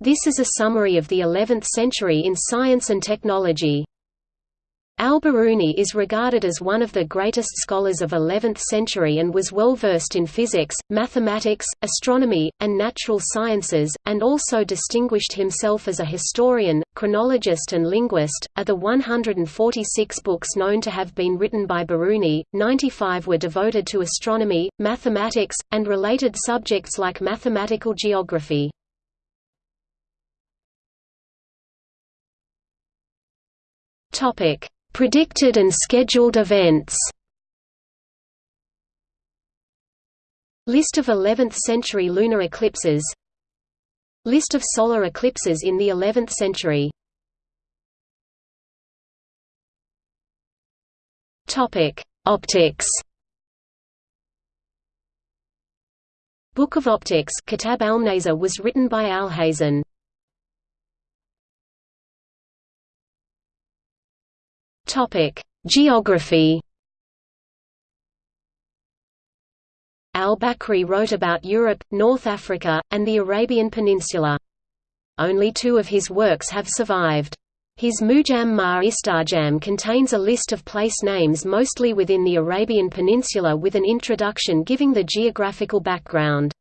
This is a summary of the 11th century in science and technology. Al-Biruni is regarded as one of the greatest scholars of 11th century and was well versed in physics, mathematics, astronomy, and natural sciences, and also distinguished himself as a historian, chronologist and linguist. Of the 146 books known to have been written by Biruni, 95 were devoted to astronomy, mathematics, and related subjects like mathematical geography. Topic Predicted and scheduled events. List of 11th-century lunar eclipses. List of solar eclipses in the 11th century. Optics. Book of Optics Kitab al was written by Alhazen Topic: Geography. Al-Bakri wrote about Europe, North Africa, and the Arabian Peninsula. Only two of his works have survived. His Mujam ma Istarjam contains a list of place names mostly within the Arabian Peninsula with an introduction giving the geographical background.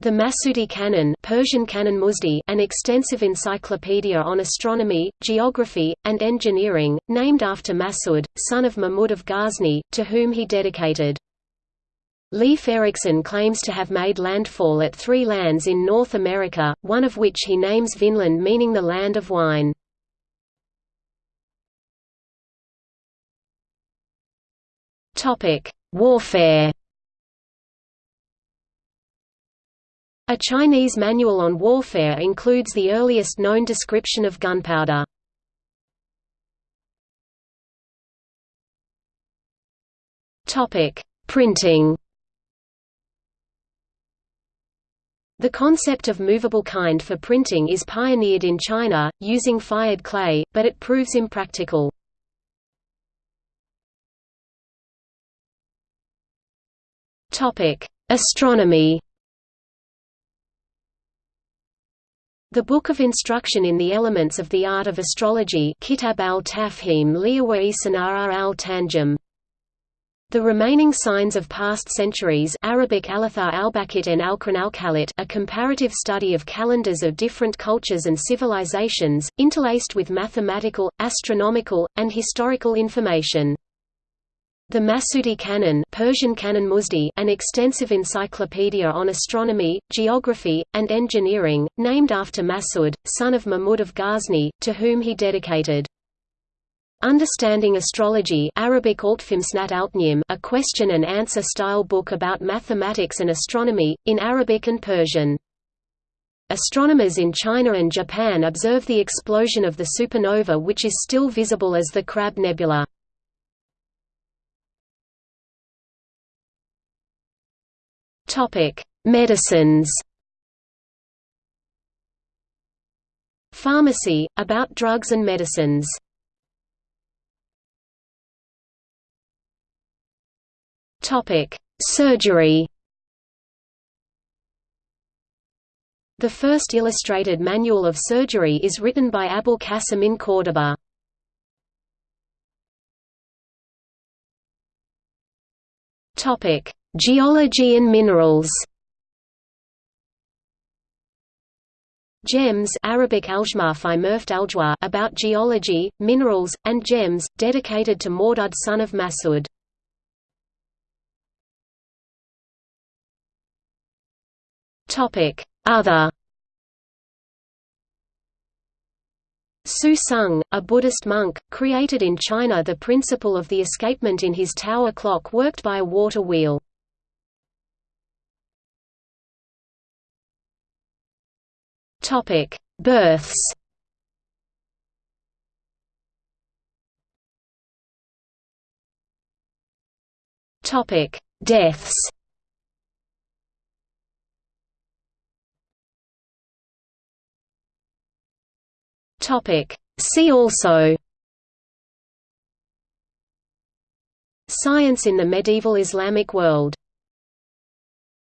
The Masudi Canon Persian Canon Muzdi, an extensive encyclopedia on astronomy, geography, and engineering, named after Masud, son of Mahmud of Ghazni, to whom he dedicated. Leif Erikson claims to have made landfall at three lands in North America, one of which he names Vinland meaning the land of wine. Warfare A Chinese manual on warfare includes the earliest known description of gunpowder. Printing The concept of movable kind for printing is pioneered in China, using fired clay, but it proves impractical. Astronomy The Book of Instruction in the Elements of the Art of Astrology Kitab al-Tafhim al-Tanjum the remaining signs of past centuries Arabic Alathar al-Bakit and al a comparative study of calendars of different cultures and civilizations, interlaced with mathematical, astronomical, and historical information. The Masudi Canon, Persian Canon Muzdi, an extensive encyclopedia on astronomy, geography, and engineering, named after Masud, son of Mahmud of Ghazni, to whom he dedicated. Understanding Astrology Arabic a question and answer style book about mathematics and astronomy, in Arabic and Persian. Astronomers in China and Japan observe the explosion of the supernova which is still visible as the Crab Nebula. Topic: Medicines. Pharmacy about drugs and medicines. Topic: Surgery. The first illustrated manual of surgery is written by Abul Qasim in Córdoba. Topic: Geology and minerals Gems Arabic about geology, minerals, and gems, dedicated to Mordud son of Masud. Other Su Sung, a Buddhist monk, created in China the principle of the escapement in his tower clock worked by a water wheel. Topic: Births. Topic: Deaths. Topic: See also. Science in the medieval Islamic world